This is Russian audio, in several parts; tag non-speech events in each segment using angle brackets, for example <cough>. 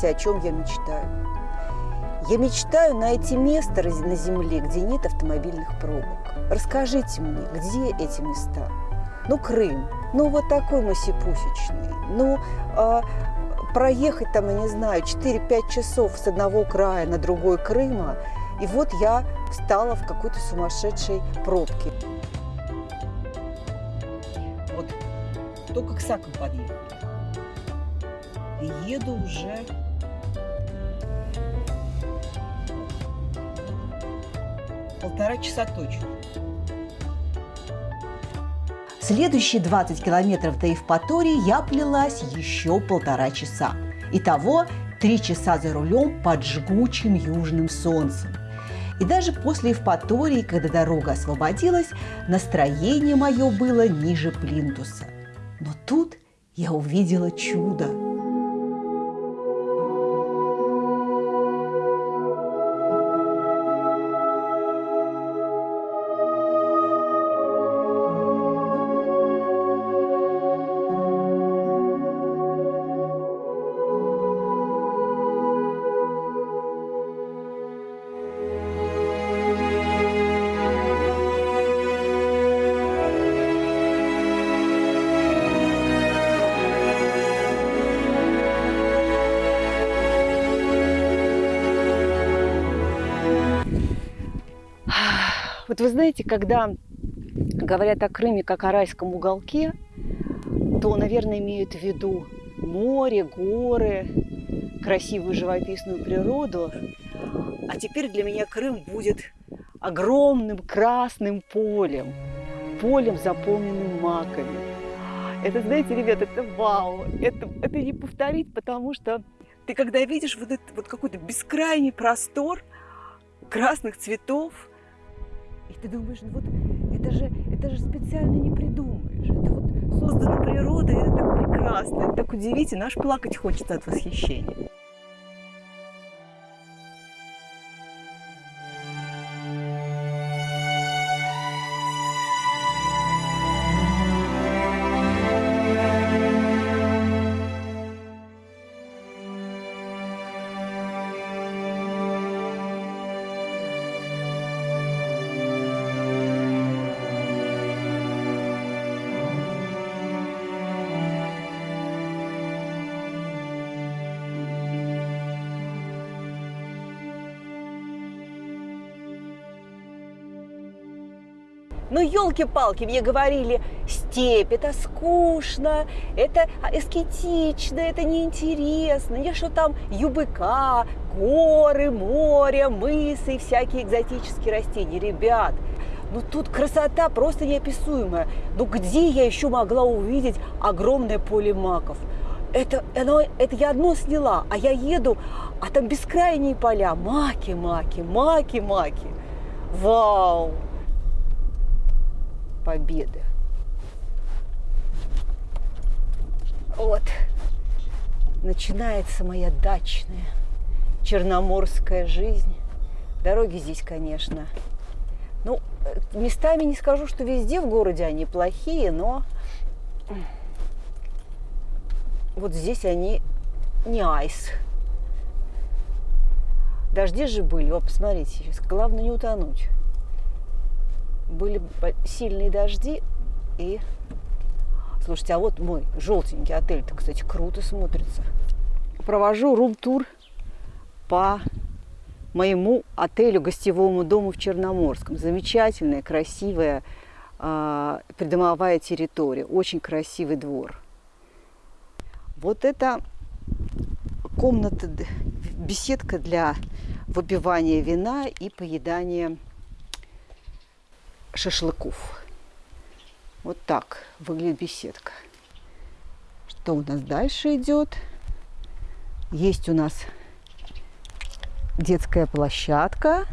знаете, о чем я мечтаю? Я мечтаю найти место на земле, где нет автомобильных пробок. Расскажите мне, где эти места? Ну, Крым, ну, вот такой масипусечный, ну, а, проехать там, я не знаю, 4-5 часов с одного края на другой Крыма, и вот я встала в какой-то сумасшедшей пробке. Вот только к Сакам подъехала. И еду уже полтора часа точно. Следующие 20 километров до Евпатории я плелась еще полтора часа. Итого три часа за рулем под жгучим южным солнцем. И даже после Евпатории, когда дорога освободилась, настроение мое было ниже плинтуса. Но тут я увидела чудо – Знаете, когда говорят о Крыме как о райском уголке, то, наверное, имеют в виду море, горы, красивую живописную природу. А теперь для меня Крым будет огромным красным полем, полем, заполненным маками. Это, знаете, ребят, это вау, это, это не повторить, потому что ты когда видишь вот этот вот какой-то бескрайний простор красных цветов, и ты думаешь, ну вот это же, это же специально не придумаешь. Это вот создано природой, это так прекрасно, это так удивительно, аж плакать хочется от восхищения. Елки-палки, мне говорили, степь, это скучно, это эскетично, это неинтересно. Не что там ЮБК, горы, море, мысы и всякие экзотические растения. Ребят, ну тут красота просто неописуемая. Ну где я еще могла увидеть огромное поле маков? Это, оно, это я одно сняла, а я еду, а там бескрайние поля. Маки, маки, маки, маки. Вау! Победы. Вот, начинается моя дачная черноморская жизнь. Дороги здесь, конечно, ну, местами не скажу, что везде в городе они плохие, но вот здесь они не айс. Дожди же были, о, посмотрите сейчас, главное не утонуть были сильные дожди, и... Слушайте, а вот мой желтенький отель-то, кстати, круто смотрится. Провожу рум-тур по моему отелю, гостевому дому в Черноморском. Замечательная, красивая э, придомовая территория, очень красивый двор. Вот это комната, беседка для выпивания вина и поедания шашлыков. Вот так выглядит беседка. Что у нас дальше идет? Есть у нас детская площадка.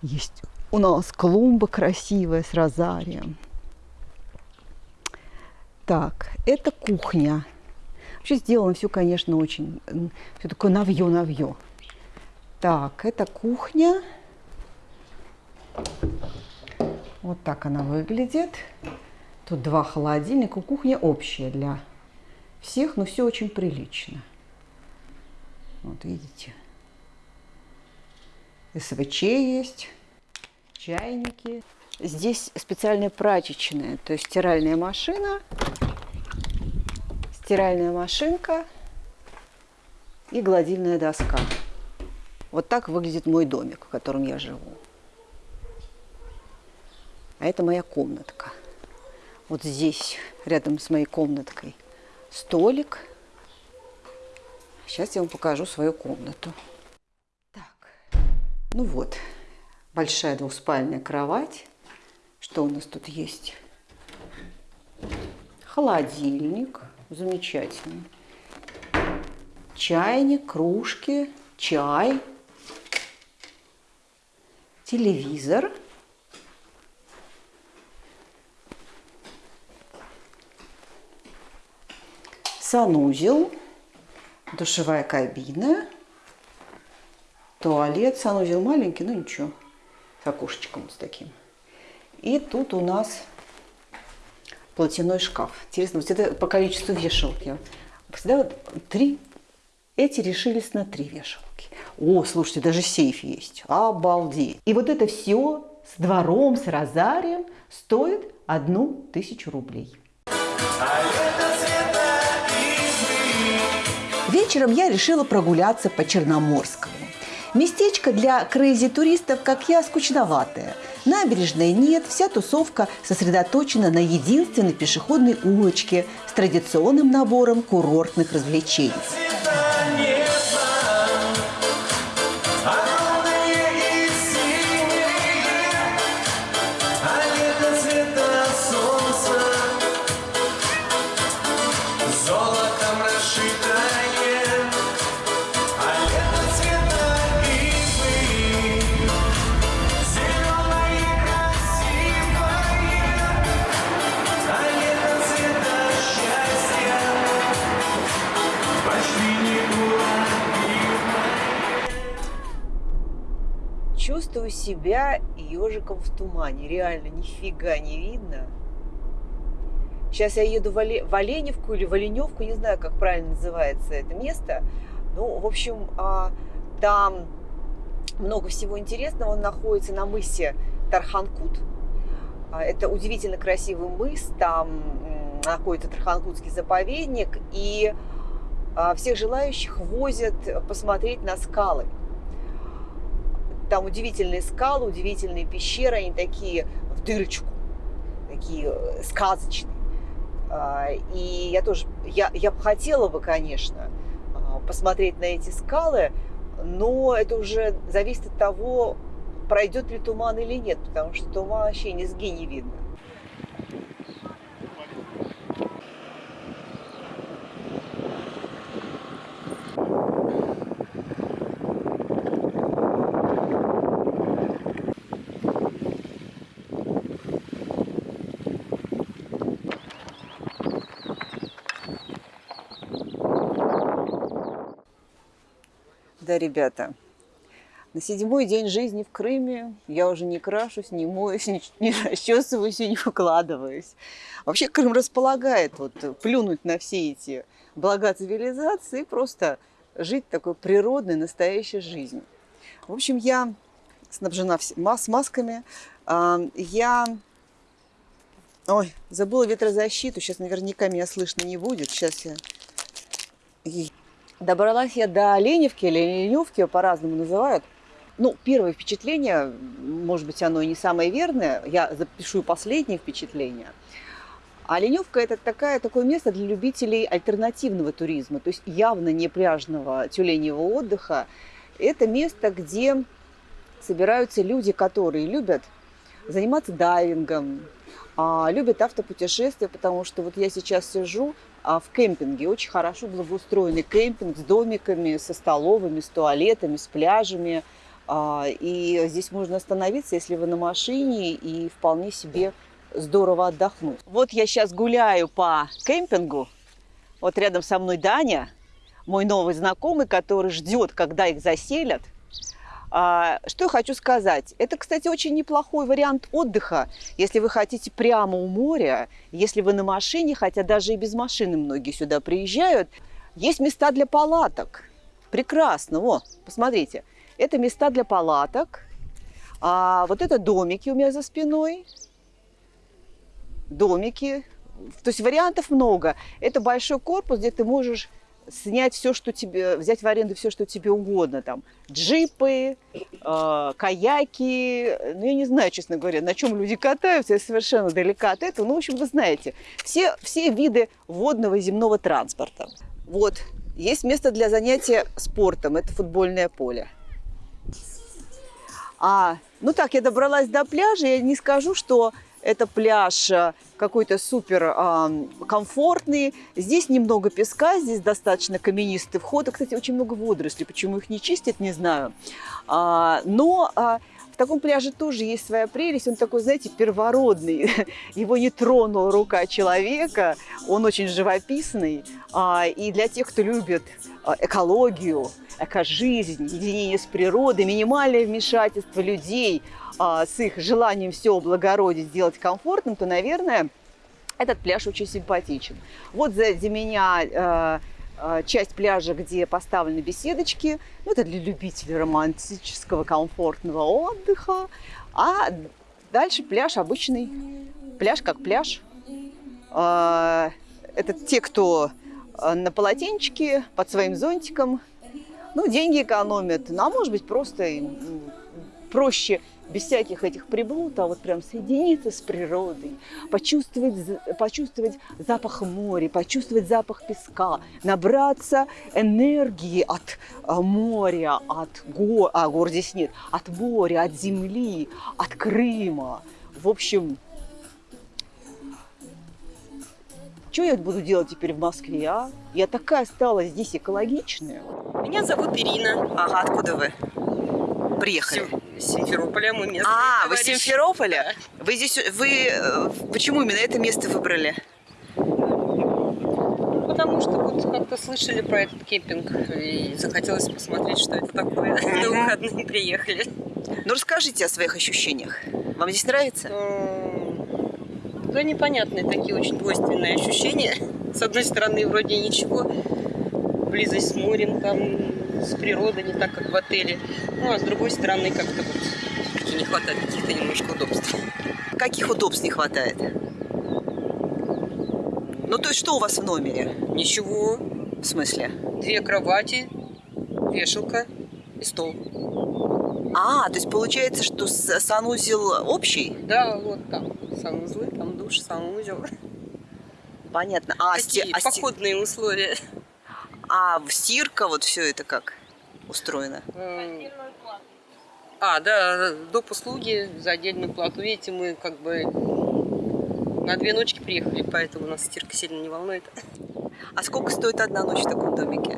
Есть у нас клумба красивая с розарием. Так, это кухня. Вообще сделано все, конечно, очень... Все такое навье-навье. Так, это кухня. Вот так она выглядит. Тут два холодильника. Кухня общая для всех, но все очень прилично. Вот видите. СВЧ есть, чайники. Здесь специальная прачечная, то есть стиральная машина, стиральная машинка и гладильная доска. Вот так выглядит мой домик, в котором я живу. А это моя комнатка. Вот здесь, рядом с моей комнаткой, столик. Сейчас я вам покажу свою комнату. Так, ну вот, большая двухспальная кровать. Что у нас тут есть? Холодильник, замечательный. Чайник, кружки, чай, телевизор – санузел, душевая кабина, туалет, санузел маленький, но ничего, с окошечком с таким. И тут у нас платяной шкаф. Интересно, вот это по количеству вешалок. Я всегда вот три, эти решились на три вешалки. О, слушайте, даже сейф есть. Обалдеть. И вот это все с двором, с розарием стоит одну тысячу рублей. Вечером я решила прогуляться по Черноморскому. Местечко для крейзи-туристов, как я, скучноватое. Набережной нет, вся тусовка сосредоточена на единственной пешеходной улочке с традиционным набором курортных развлечений. Чувствую себя ежиком в тумане. Реально, нифига не видно. Сейчас я еду в, в Оленевку или в Оленевку, не знаю, как правильно называется это место. Ну, в общем, а, там много всего интересного. Он находится на мысе Тарханкут. А, это удивительно красивый мыс. Там находится Тарханкутский заповедник. И а, всех желающих возят посмотреть на скалы. Там удивительные скалы, удивительные пещеры, они такие в дырочку, такие э, сказочные. А, и я тоже, я, я бы хотела бы, конечно, а, посмотреть на эти скалы, но это уже зависит от того, пройдет ли туман или нет, потому что туман вообще низги не видно. Да, ребята, на седьмой день жизни в Крыме я уже не крашусь, не моюсь, <laughs> не, не расчесываюсь и не укладываюсь. Вообще Крым располагает вот, плюнуть на все эти блага цивилизации и просто жить такой природной, настоящей жизнью. В общем, я снабжена с масками. А, я... Ой, забыла ветрозащиту. Сейчас наверняка меня слышно не будет. Сейчас я Добралась я до Леневки или Леневки, по-разному называют. Ну, первое впечатление, может быть, оно и не самое верное, я запишу последнее впечатление. А Леневка – это такая, такое место для любителей альтернативного туризма, то есть явно не пляжного тюленевого отдыха. Это место, где собираются люди, которые любят заниматься дайвингом, а, любят автопутешествия, потому что вот я сейчас сижу а, в кемпинге, очень хорошо благоустроенный кемпинг с домиками, со столовыми, с туалетами, с пляжами. А, и здесь можно остановиться, если вы на машине, и вполне себе здорово отдохнуть. Вот я сейчас гуляю по кемпингу. Вот рядом со мной Даня, мой новый знакомый, который ждет, когда их заселят. А, что я хочу сказать? Это, кстати, очень неплохой вариант отдыха, если вы хотите прямо у моря, если вы на машине, хотя даже и без машины многие сюда приезжают. Есть места для палаток. Прекрасно. О, посмотрите. Это места для палаток. А вот это домики у меня за спиной. Домики. То есть вариантов много. Это большой корпус, где ты можешь снять все, что тебе, взять в аренду все, что тебе угодно, там, джипы, э, каяки, ну, я не знаю, честно говоря, на чем люди катаются, я совершенно далека от этого, ну, в общем, вы знаете, все, все виды водного земного транспорта. Вот, есть место для занятия спортом, это футбольное поле. А, ну так, я добралась до пляжа, я не скажу, что это пляж э, какой-то супер э, комфортный. Здесь немного песка, здесь достаточно каменистый вход. И, кстати, очень много водорослей. Почему их не чистят, не знаю. А, но а, в таком пляже тоже есть своя прелесть. Он такой, знаете, первородный. <laughs> Его не тронула рука человека. Он очень живописный. А, и для тех, кто любит а, экологию, экожизнь, единение с природой, минимальное вмешательство людей – а, с их желанием все облагородить, сделать комфортным, то, наверное, этот пляж очень симпатичен. Вот сзади меня э, э, часть пляжа, где поставлены беседочки. Ну, это для любителей романтического, комфортного отдыха. А дальше пляж обычный. Пляж как пляж. Э, это те, кто на полотенчике, под своим зонтиком. Ну, деньги экономят. Ну, а может быть, просто проще без всяких этих приблуд, а вот прям соединиться с природой, почувствовать, почувствовать запах моря, почувствовать запах песка, набраться энергии от а, моря, от гор, а гор здесь нет, от моря, от земли, от Крыма. В общем, что я буду делать теперь в Москве, а? Я такая стала здесь экологичная. Меня зовут Ирина. Ага, откуда вы? Приехали? Из Симферополя мы местные. А, вы из Симферополя? Да. Вы здесь, вы, э, почему именно это место выбрали? Потому что вот как-то слышали про этот кемпинг и захотелось посмотреть, что это такое. На выходные приехали. Ну расскажите о своих ощущениях. Вам здесь нравится? Да непонятные такие очень двойственные ощущения. С одной стороны, вроде ничего, близость с морем, там с природой, не так, как в отеле. Ну, а с другой стороны, как-то вот не хватает каких-то немножко удобств. Каких удобств не хватает? Ну, то есть, что у вас в номере? Ничего. В смысле? Две кровати, вешалка и стол. А, то есть получается, что санузел общий? Да, вот там санузлы, там душ, санузел. Понятно. А, Такие а походные условия. А в стирка вот все это как устроено? А, да, доп. услуги за отдельную плату. Видите, мы как бы на две ночки приехали, поэтому нас стирка сильно не волнует. А сколько стоит одна ночь в таком домике?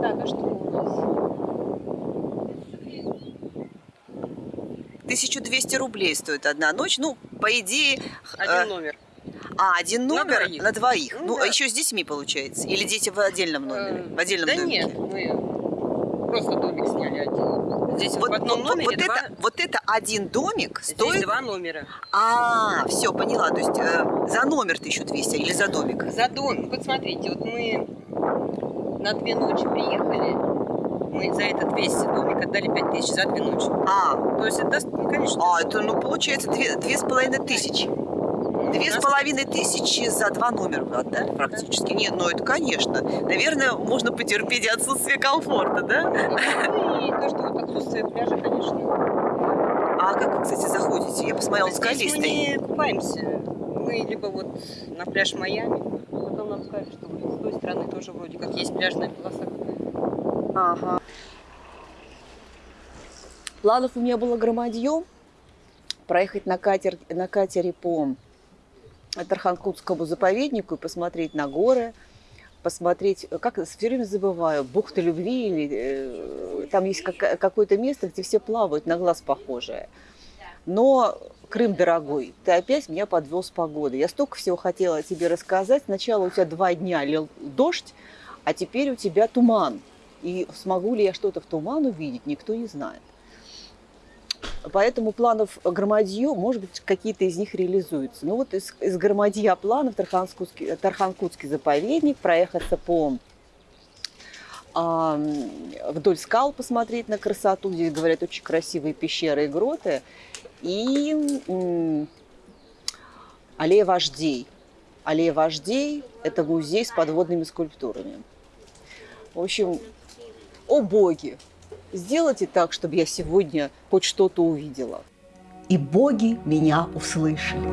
Так, а что у нас? 1200 рублей стоит одна ночь. Ну, по идее... Один э, номер. А, один номер на двоих. На двоих. Ну, ну а да. а еще с детьми получается? Или дети в отдельном номере? В отдельном да домике? нет, мы просто домик сняли один. Здесь вот, в одном вот, номере вот два... это, вот это один домик стоит... Здесь два номера. А, все, поняла. То есть э, за номер 1200 или за домик? За домик. Вот смотрите, вот мы на две ночи приехали, мы за этот весь домик отдали 5000 за две ночи. А. То есть это, ну, конечно... А, это, ну, получается, две, две с половиной тысячи. Две с половиной тысячи за два номера, да, практически? Нет, ну это, конечно. Наверное, можно потерпеть отсутствие комфорта, да? Ну и то, что вот отсутствие пляжа, конечно. А как вы, кстати, заходите? Я посмотрела, скалистый. мы не купаемся. Мы либо вот на пляж Майами, потом нам сказали, что вот с той стороны тоже вроде как есть пляжная полоса какая-то. Ага. Планов у меня было громадье проехать на, катер, на катере по Тарханкутскому заповеднику и посмотреть на горы, посмотреть, как все время забываю, бухта любви, или э, там есть как, какое-то место, где все плавают, на глаз похожее. Но Крым дорогой, ты опять меня подвел с погодой. Я столько всего хотела тебе рассказать. Сначала у тебя два дня лил дождь, а теперь у тебя туман. И смогу ли я что-то в туман увидеть, никто не знает. Поэтому планов Громадье, может быть, какие-то из них реализуются. Ну вот из, из Громадья планов Тарханкутский, Тарханкутский заповедник, проехаться по вдоль скал посмотреть на красоту. Здесь, говорят, очень красивые пещеры и гроты. И аллея вождей. Аллея вождей – это музей с подводными скульптурами. В общем, о боги, сделайте так, чтобы я сегодня хоть что-то увидела. И боги меня услышали.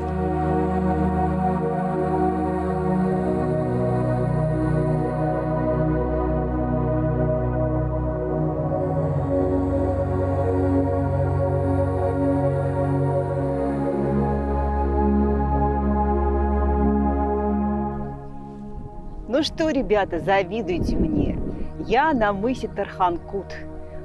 Ну что, ребята, завидуйте мне. Я на мысе Тарханкут.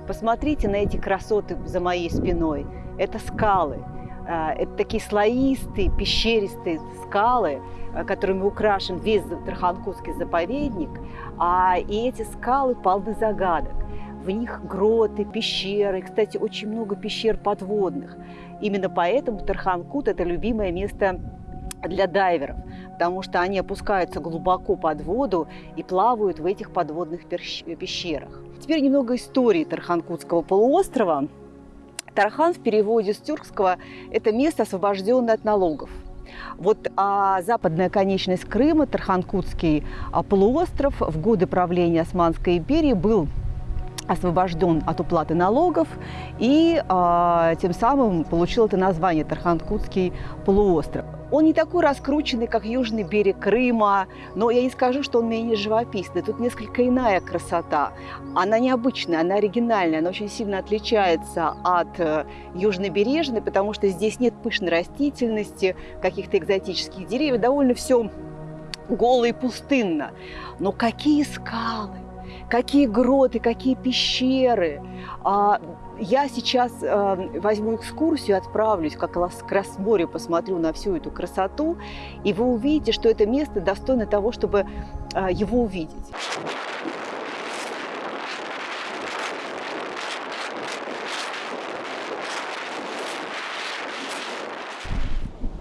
Посмотрите на эти красоты за моей спиной. Это скалы. А, Это такие слоистые, пещеристые скалы, а, которыми украшен весь Тарханкутский заповедник. А, И эти скалы полны загадок. В них гроты, пещеры. Кстати, очень много пещер подводных. Именно поэтому Тарханкут – это любимое место для дайверов, потому что они опускаются глубоко под воду и плавают в этих подводных пещерах. Теперь немного истории Тарханкутского полуострова. Тархан в переводе с тюркского – это место, освобожденное от налогов. Вот а, западная конечность Крыма, Тарханкутский а, полуостров, в годы правления Османской империи был освобожден от уплаты налогов и а, тем самым получил это название Тарханкутский полуостров. Он не такой раскрученный, как южный берег Крыма, но я не скажу, что он менее живописный. Тут несколько иная красота. Она необычная, она оригинальная, она очень сильно отличается от э, южнобережной, потому что здесь нет пышной растительности, каких-то экзотических деревьев, довольно все голо и пустынно. Но какие скалы! какие гроты, какие пещеры. Я сейчас э, возьму экскурсию, отправлюсь как раз к Красморью, посмотрю на всю эту красоту, и вы увидите, что это место достойно того, чтобы э, его увидеть.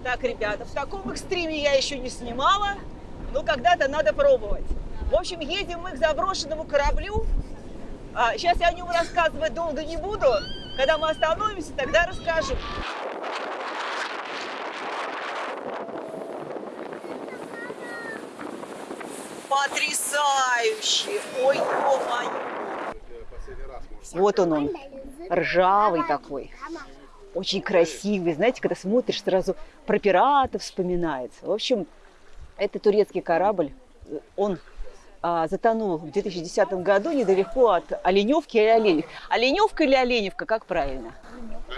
Так, ребята, в таком экстриме я еще не снимала, но когда-то надо пробовать. В общем, едем мы к заброшенному кораблю. А, сейчас я о нем рассказывать долго не буду. Когда мы остановимся, тогда расскажу. Потрясающе! Ой, ё-моё! Вот он он, ржавый такой. Очень красивый. Знаете, когда смотришь, сразу про пиратов вспоминается. В общем, это турецкий корабль. Он а, затонул в 2010 году недалеко от Оленевки или Оленевки. Оленевка или Оленевка, как правильно?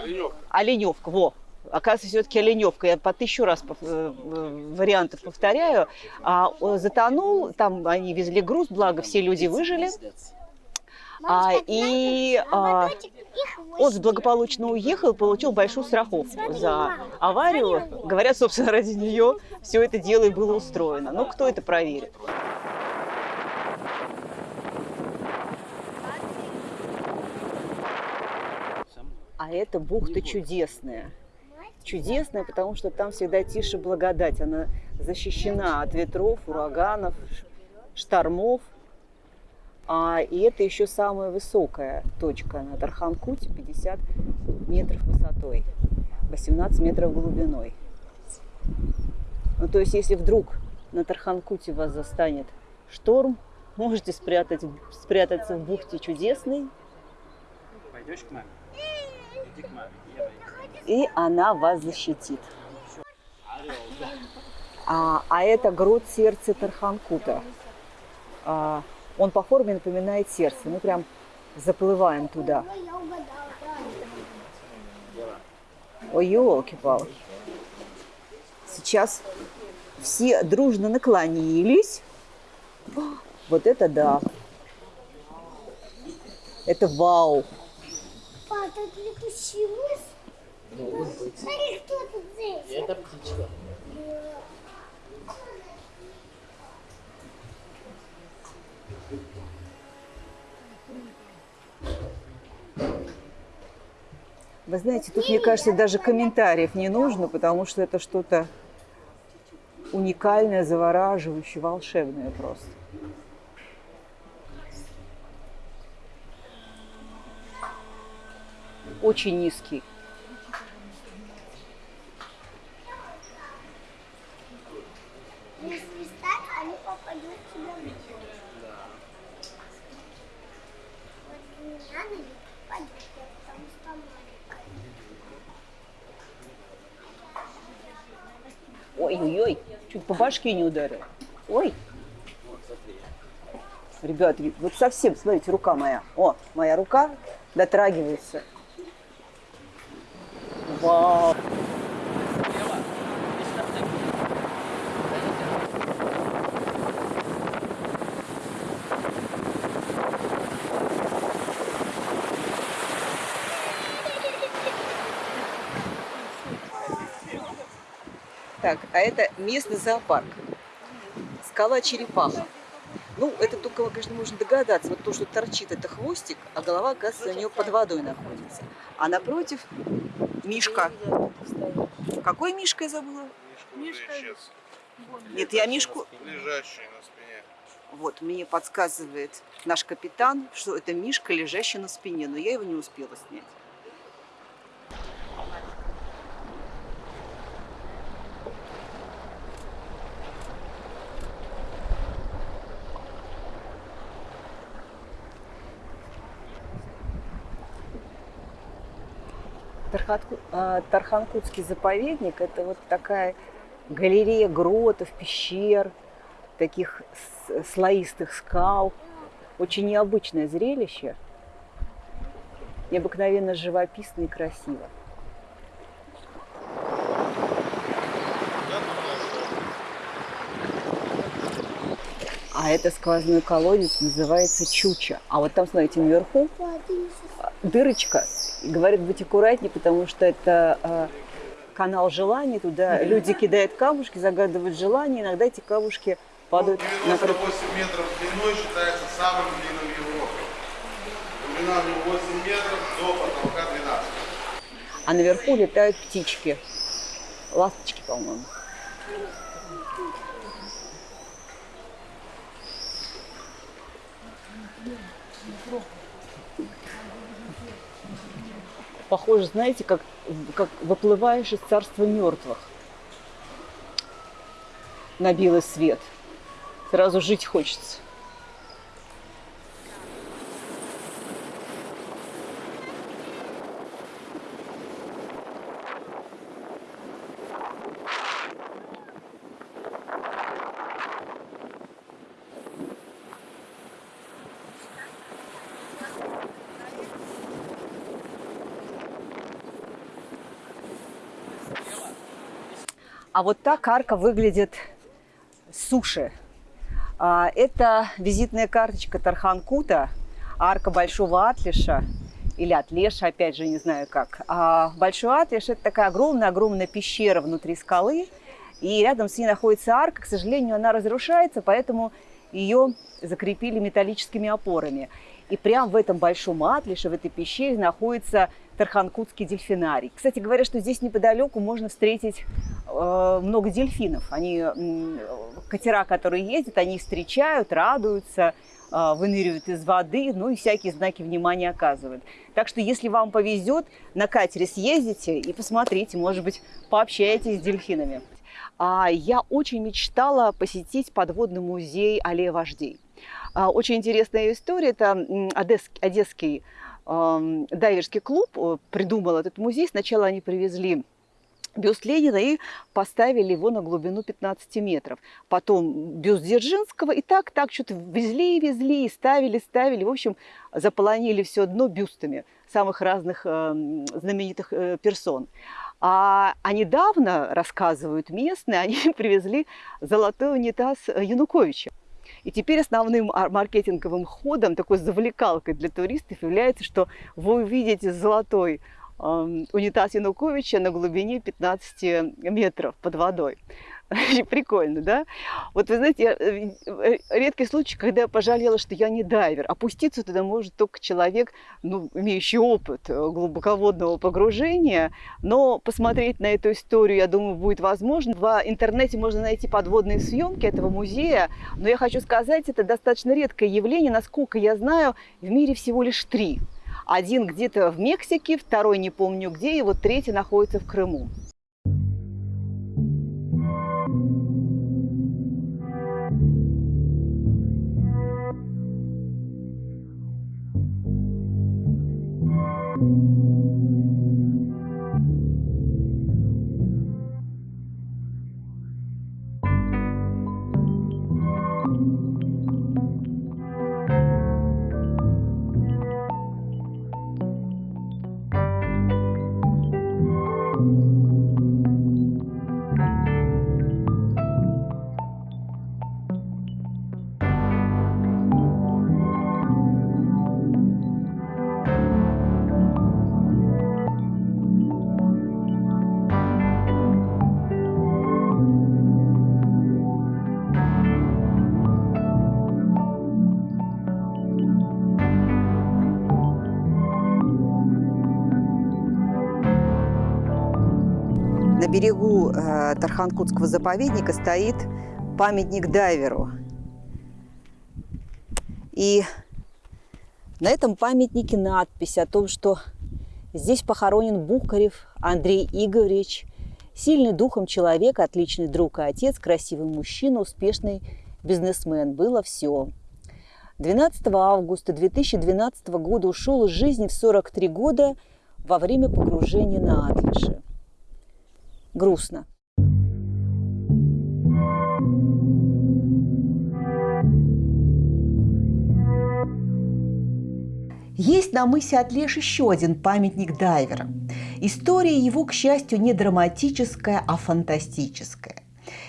Оленевка. Оленевка, во. Оказывается, все-таки Оленевка. Я по тысячу раз э, э, вариантов повторяю. А, затонул, там они везли груз, благо все люди выжили. А, и а, он благополучно уехал, получил большую страховку за аварию. Говорят, собственно, ради нее все это дело и было устроено. Но кто это проверит? Это бухта чудесная. Чудесная, потому что там всегда тише благодать. Она защищена от ветров, ураганов, штормов. А, и это еще самая высокая точка на Тарханкуте, 50 метров высотой, 18 метров глубиной. Ну, то есть, если вдруг на Тарханкуте вас застанет шторм, можете спрятать, спрятаться в бухте чудесной, Пойдешь к маме? Иди к маме. Я пойду. И она вас защитит. А, а это грот сердца Тарханкута. А, он по форме напоминает сердце. Мы прям заплываем туда. Ой, елки-палки. Сейчас все дружно наклонились. Вот это да. Это вау тут летучий ну, мыс. Смотри, кто тут здесь. Это птичка. Вы знаете, тут, мне кажется, даже комментариев не нужно, потому что это что-то уникальное, завораживающее, волшебное просто. Что маленькая. Ой-ой-ой, чуть по башке не ударил. Ой. Ребят, вот совсем, смотрите, рука моя. О, моя рука дотрагивается. Вау. Так, а это местный зоопарк. Скала черепаха. Ну, это только, конечно, можно догадаться. Вот то, что торчит, это хвостик, а голова, оказывается, у нее под водой находится. А напротив Мишка. Какой Мишка я забыла? Мишка Нет, я Мишку... Лежащий на спине. Вот, мне подсказывает наш капитан, что это Мишка, лежащий на спине, но я его не успела снять. Тарханкутский заповедник – это вот такая галерея гротов, пещер, таких слоистых скал. Очень необычное зрелище, необыкновенно живописно и красиво. А это сквозной колодец называется Чуча. А вот там, смотрите, наверху дырочка. И говорят, быть аккуратнее, потому что это э, канал желаний. Туда люди кидают камушки, загадывают желания. Иногда эти камушки падают на крышу. 98 метров длиной считается самым длинным в Европе. Него 8 метров, до потолка 12. А наверху летают птички. Ласточки, по-моему. Похоже, знаете, как, как выплываешь из царства мертвых на белый свет. Сразу жить хочется. А вот так арка выглядит суши. А, Это визитная карточка Тарханкута, арка Большого Атлиша, или Атлеша, опять же, не знаю как. А Большой Атлиш – это такая огромная-огромная пещера внутри скалы, и рядом с ней находится арка. К сожалению, она разрушается, поэтому ее закрепили металлическими опорами. И прямо в этом большом атлише, в этой пещере находится Тарханкутский дельфинарий. Кстати говоря, что здесь неподалеку можно встретить э, много дельфинов. Они, м, катера, которые ездят, они встречают, радуются, э, выныривают из воды, ну и всякие знаки внимания оказывают. Так что, если вам повезет, на катере съездите и посмотрите, может быть, пообщаетесь с дельфинами. А, Я очень мечтала посетить подводный музей аллея вождей. А, Очень интересная история. Это одесский эм, дайверский клуб э, придумал этот музей. Сначала они привезли бюст Ленина и поставили его на глубину 15 метров. Потом бюст Дзержинского. И так, так что-то везли и везли, и ставили, ставили. В общем, заполонили все дно бюстами самых разных эм, знаменитых э, персон. А, а недавно, рассказывают местные, они <laughs> привезли золотой унитаз э, Януковича. И теперь основным ар- маркетинговым ходом, такой завлекалкой для туристов является, что вы увидите золотой эм, унитаз Януковича на глубине 15 метров под водой. <laughs> Прикольно, да? Вот вы знаете, э, э, редкий случай, когда я пожалела, что я не дайвер. Опуститься туда может только человек, ну, имеющий опыт э, глубоководного погружения. Но посмотреть на эту историю, я думаю, будет возможно. В интернете можно найти подводные съемки этого музея. Но я хочу сказать, это достаточно редкое явление. Насколько я знаю, в мире всего лишь три. Один где-то в Мексике, второй не помню где, и вот третий находится в Крыму. Берегу э, Тарханкутского заповедника стоит памятник дайверу. И на этом памятнике надпись о том, что здесь похоронен Бухарев Андрей Игоревич, сильный духом человек, отличный друг и отец, красивый мужчина, успешный бизнесмен. Было все. 12 августа 2012 года ушел из жизни в 43 года во время погружения на Атлаше грустно. Есть на мысе Атлеш еще один памятник дайвера. История его, к счастью, не драматическая, а фантастическая.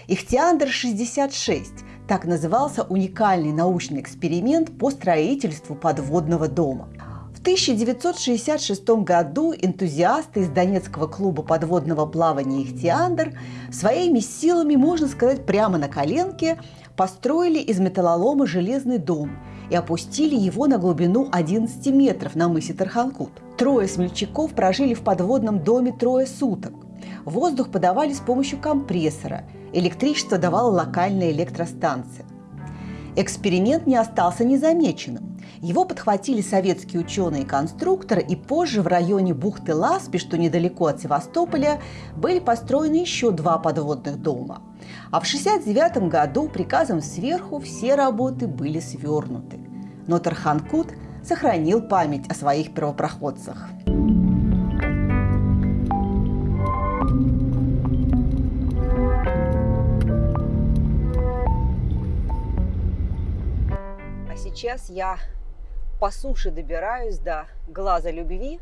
Ихтиандр-66 – так назывался уникальный научный эксперимент по строительству подводного дома – в 1966 году энтузиасты из Донецкого клуба подводного плавания «Ихтиандр» своими силами, можно сказать, прямо на коленке построили из металлолома железный дом и опустили его на глубину 11 метров на мысе Тарханкут. Трое смельчаков прожили в подводном доме трое суток. Воздух подавали с помощью компрессора, электричество давала локальная электростанция. Эксперимент не остался незамеченным. Его подхватили советские ученые-конструкторы, и позже в районе бухты Ласпи, что недалеко от Севастополя, были построены еще два подводных дома. А в 1969 году приказом сверху все работы были свернуты. Но Тарханкут сохранил память о своих первопроходцах. А сейчас я по суше добираюсь до глаза любви.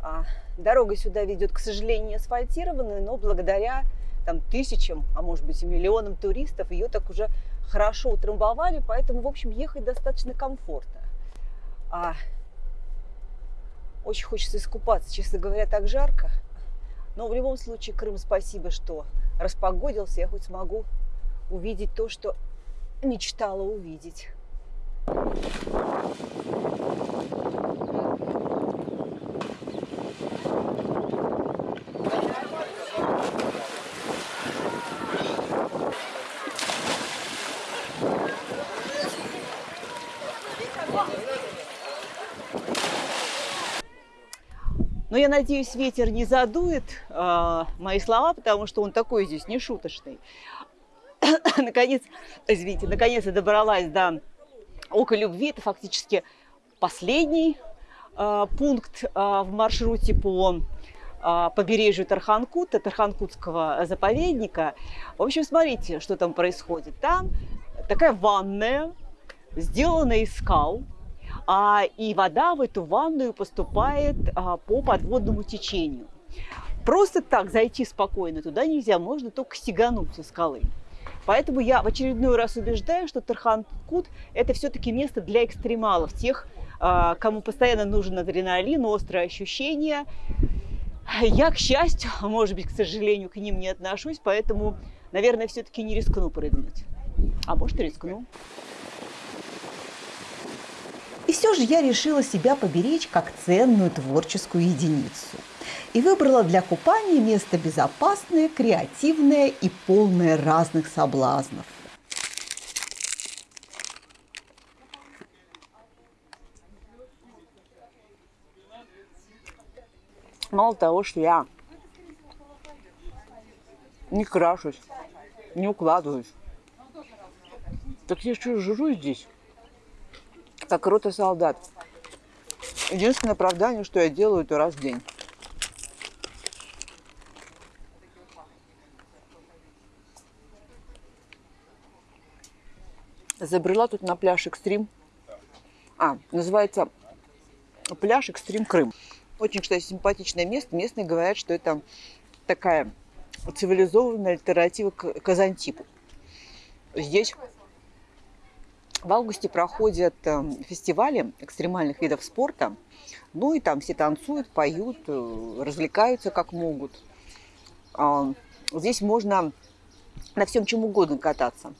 А, дорога сюда ведет, к сожалению, асфальтированная, но благодаря там, тысячам, а может быть и миллионам туристов ее так уже хорошо утрамбовали, поэтому, в общем, ехать достаточно комфортно. А, очень хочется искупаться, честно говоря, так жарко. Но в любом случае, Крым, спасибо, что распогодился, я хоть смогу увидеть то, что мечтала увидеть. Но я надеюсь, ветер не задует э, мои слова, потому что он такой здесь не шуточный. <coughs> наконец, извините, наконец я добралась до Око любви – это фактически последний э, пункт э, в маршруте по э, побережью Тарханкута, Тарханкутского заповедника. В общем, смотрите, что там происходит. Там такая ванная, сделанная из скал, а, и вода в эту ванную поступает а, по подводному течению. Просто так зайти спокойно туда нельзя, можно только стегануть со скалы. Поэтому я в очередной раз убеждаю, что Тархан-Кут – это все-таки место для экстремалов, тех, а, кому постоянно нужен адреналин, острые ощущения. Я, к счастью, а может быть, к сожалению, к ним не отношусь, поэтому, наверное, все-таки не рискну прыгнуть. А может, и рискну. И все же я решила себя поберечь как ценную творческую единицу. И выбрала для купания место безопасное, креативное и полное разных соблазнов. Мало того, что я не крашусь, не укладываюсь, так я еще жру здесь, как рота солдат. Единственное оправдание, что я делаю это раз в день. Забрела тут на пляж Экстрим. А, называется пляж Экстрим Крым. Очень, кстати, симпатичное место. Местные говорят, что это такая цивилизованная альтернатива к Казантипу. Здесь в августе проходят эм, фестивали экстремальных видов спорта. Ну и там все танцуют, поют, э, развлекаются как могут. А, здесь можно на всем чем угодно кататься.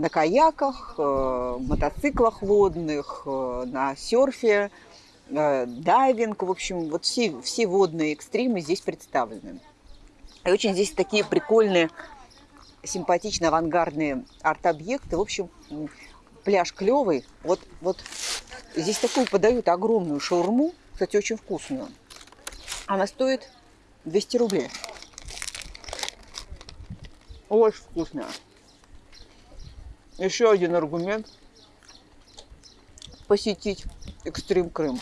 На каяках, э, мотоциклах водных, э, на серфе, дайвинг. В общем, вот все, все водные экстримы здесь представлены. И очень здесь такие прикольные симпатичные авангардные арт-объекты. В общем, пляж клевый. Вот, вот здесь такую подают огромную шаурму, кстати, очень вкусную. Она стоит 200 рублей. Очень вкусная. Еще один аргумент посетить Экстрим Крым.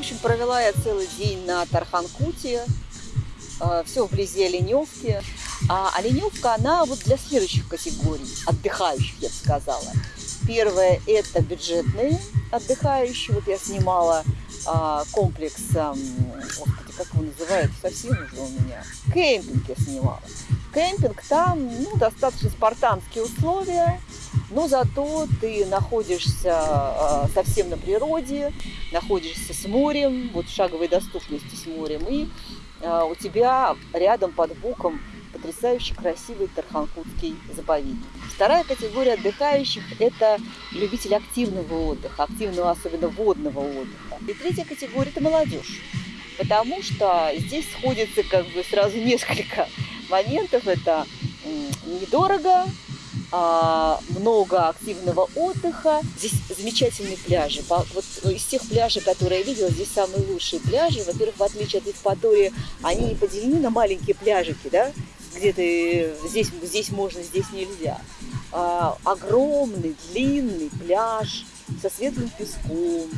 Общем, провела я целый день на Тарханкуте, э, все вблизи Оленевки. А Оленевка, она вот для следующих категорий, отдыхающих, я бы сказала. Первое – это бюджетные отдыхающие. Вот я снимала а, комплекс, а, господи, как его называют, совсем уже у меня. Кемпинг я снимала. Кемпинг там, ну, достаточно спартанские условия, но зато ты находишься а, совсем на природе, находишься с морем, вот в шаговой доступности с морем, и а, у тебя рядом под боком потрясающе красивый Тарханкутский заповедник. Вторая категория отдыхающих – это любители активного отдыха, активного, особенно водного отдыха. И третья категория – это молодежь, потому что здесь сходится как бы сразу <laughs> несколько моментов. Это недорого, много активного отдыха. Здесь замечательные пляжи. Вот из тех пляжей, которые я видела, здесь самые лучшие пляжи. Во-первых, в отличие от Евпатории, они не поделены на маленькие пляжики, да, где ты здесь, здесь можно, здесь нельзя. А, огромный, длинный пляж со светлым песком,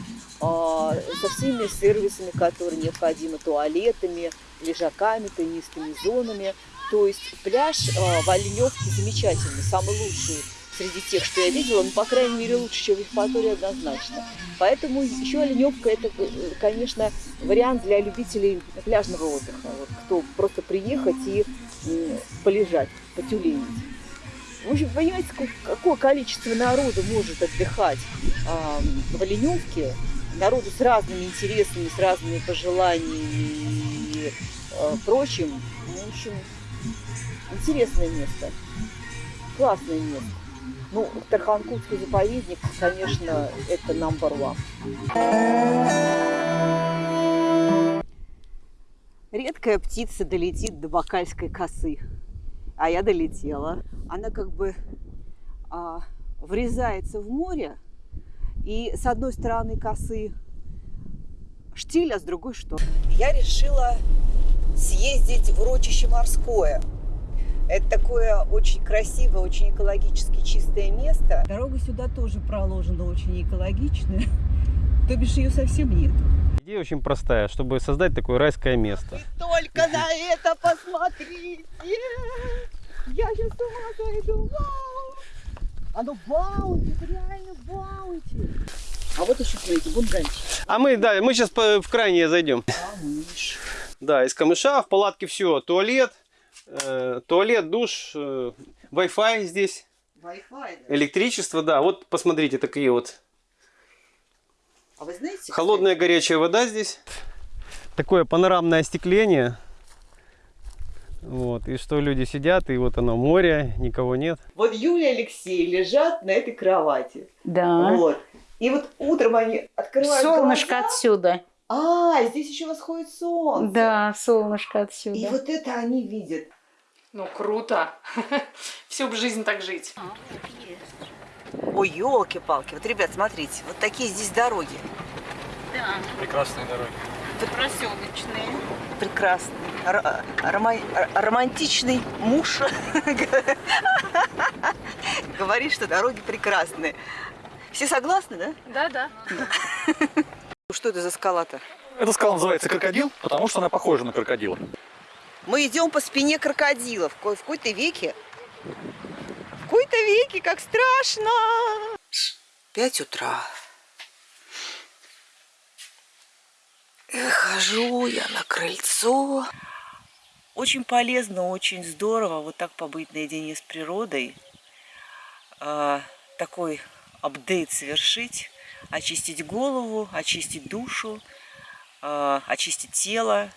а, со всеми сервисами, которые необходимы, туалетами, лежаками, теннисными зонами. То есть пляж э, в Оленевке замечательный, самый лучший среди тех, что я видела, ну, по крайней мере, лучше, чем в Евпатории однозначно. Поэтому еще Оленевка – это, конечно, вариант для любителей пляжного отдыха. Вот, кто просто приехать и полежать, потюленить. В общем, понимаете, какое количество народу может отдыхать э, в Оленевке, народу с разными интересами, с разными пожеланиями и э, прочим. Ну, в общем, Интересное место. Классное место. Ну, Тарханкутский заповедник, конечно, это number one. Редкая птица долетит до Бакальской косы. А я долетела. Она как бы а, врезается в море. И с одной стороны косы штиль, а с другой что? Я решила съездить в Рочище морское. Это такое очень красивое, очень экологически чистое место. Дорога сюда тоже проложена очень экологичная, <laughs> то бишь ее совсем нет. Идея очень простая, чтобы создать такое райское место. Только на это посмотрите! Я сейчас с ума сойду! Вау! Оно баунти, реально баунти! А вот еще, смотрите, бунгальчик. А мы, да, мы сейчас в крайнее зайдем. Камыш. Да, из камыша в палатке все. Туалет, э, туалет, душ, э, Wi-Fi здесь, Wi-Fi, да? электричество, да. Вот посмотрите, такие вот. А вы знаете, Холодная горячая вода здесь. Такое панорамное остекление. Вот, и что люди сидят, и вот оно море, никого нет. Вот Юля и Алексей лежат на этой кровати. Да. Вот. И вот утром они открывают Солнышко глаза. отсюда. А, здесь еще восходит солнце. Да, солнышко отсюда. И вот это они видят. Ну, круто. <laughs> Всю бы жизнь так жить. Ой, елки-палки. Вот, ребят, смотрите, вот такие здесь дороги. Прекрасные дороги. Проселочные. Прекрасный. Р- рома- романтичный муж <laughs> говорит, что дороги прекрасные. Все согласны, да? Да-да. <laughs> Что это за скала-то? Эта скала называется крокодил, потому что она похожа на крокодила. Мы идем по спине крокодилов. В ко- в какой-то веке. В какой-то веке, как страшно. Пять утра. Выхожу я на крыльцо. Очень полезно, очень здорово вот так побыть наедине с природой. А, такой апдейт совершить, очистить голову, очистить душу, а, очистить тело.